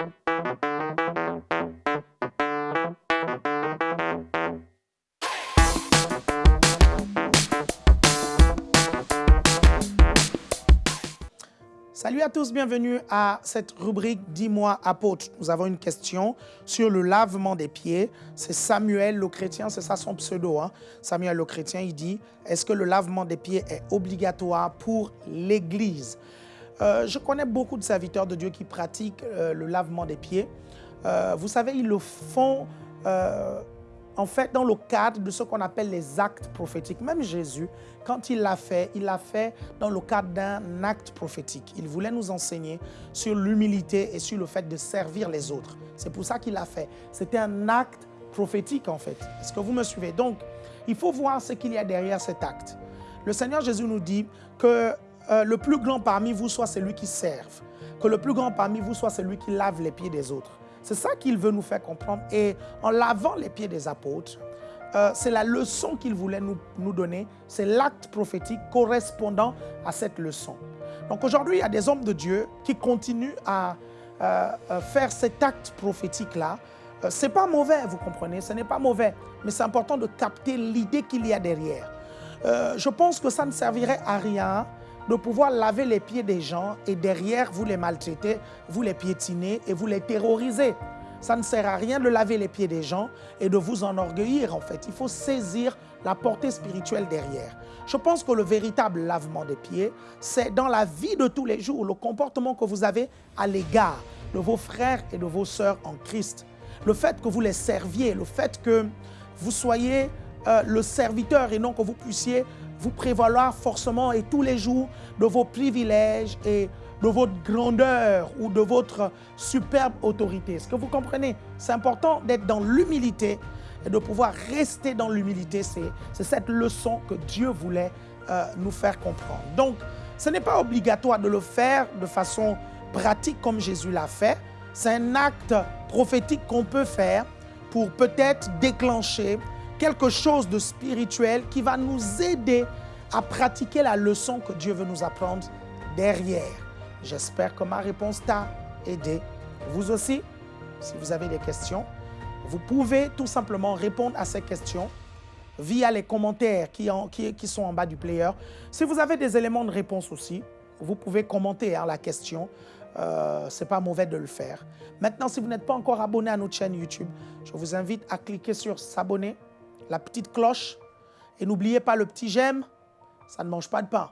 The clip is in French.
Salut à tous, bienvenue à cette rubrique Dis-moi apôtre. Nous avons une question sur le lavement des pieds. C'est Samuel le chrétien, c'est ça son pseudo. Hein? Samuel le chrétien, il dit, est-ce que le lavement des pieds est obligatoire pour l'Église? Euh, Je connais beaucoup de serviteurs de Dieu qui pratiquent euh, le lavement des pieds. Euh, vous savez, ils le font en fait dans le cadre de ce qu'on appelle les actes prophétiques. Même Jésus, quand il l'a fait, il l'a fait dans le cadre d'un acte prophétique. Il voulait nous enseigner sur l'humilité et sur le fait de servir les autres. C'est pour ça qu'il l'a fait. C'était un acte prophétique en fait. Est-ce que vous me suivez? Donc, il faut voir ce qu'il y a derrière cet acte. Le Seigneur Jésus nous dit que euh, le plus grand parmi vous soit celui qui serve, que le plus grand parmi vous soit celui qui lave les pieds des autres. C'est ça qu'il veut nous faire comprendre. Et en lavant les pieds des apôtres, euh, c'est la leçon qu'il voulait nous, donner. C'est l'acte prophétique correspondant à cette leçon. Donc aujourd'hui, il y a des hommes de Dieu qui continuent à euh, euh, faire cet acte prophétique-là. Ce n'est pas mauvais, vous comprenez, ce n'est pas mauvais. Mais c'est important de capter l'idée qu'il y a derrière. je pense que ça ne servirait à rien de pouvoir laver les pieds des gens et derrière, vous les maltraitez, vous les piétinez et vous les terrorisez. Ça ne sert à rien de laver les pieds des gens et de vous enorgueillir en fait. Il faut saisir la portée spirituelle derrière. Je pense que le véritable lavement des pieds, c'est dans la vie de tous les jours, le comportement que vous avez à l'égard de vos frères et de vos sœurs en Christ. Le fait que vous les serviez, le fait que vous soyez euh, le serviteur et non que vous puissiez vous prévaloir forcément et tous les jours de vos privilèges et de votre grandeur ou de votre superbe autorité. Est-ce que vous comprenez? C'est important d'être dans l'humilité et de pouvoir rester dans l'humilité. C'est cette leçon que Dieu voulait euh, nous faire comprendre. Donc, ce n'est pas obligatoire de le faire de façon pratique comme Jésus l'a fait. C'est un acte prophétique qu'on peut faire pour peut-être déclencher quelque chose de spirituel qui va nous aider à pratiquer la leçon que Dieu veut nous apprendre derrière. J'espère que ma réponse t'a aidé. Vous aussi, si vous avez des questions, vous pouvez tout simplement répondre à ces questions via les commentaires qui, sont en bas du player. Si vous avez des éléments de réponse aussi, vous pouvez commenter hein, la question. Euh, Ce n'est pas mauvais de le faire. Maintenant, si vous n'êtes pas encore abonné à notre chaîne YouTube, je vous invite à cliquer sur s'abonner la petite cloche. Et n'oubliez pas le petit j'aime, ça ne mange pas de pain.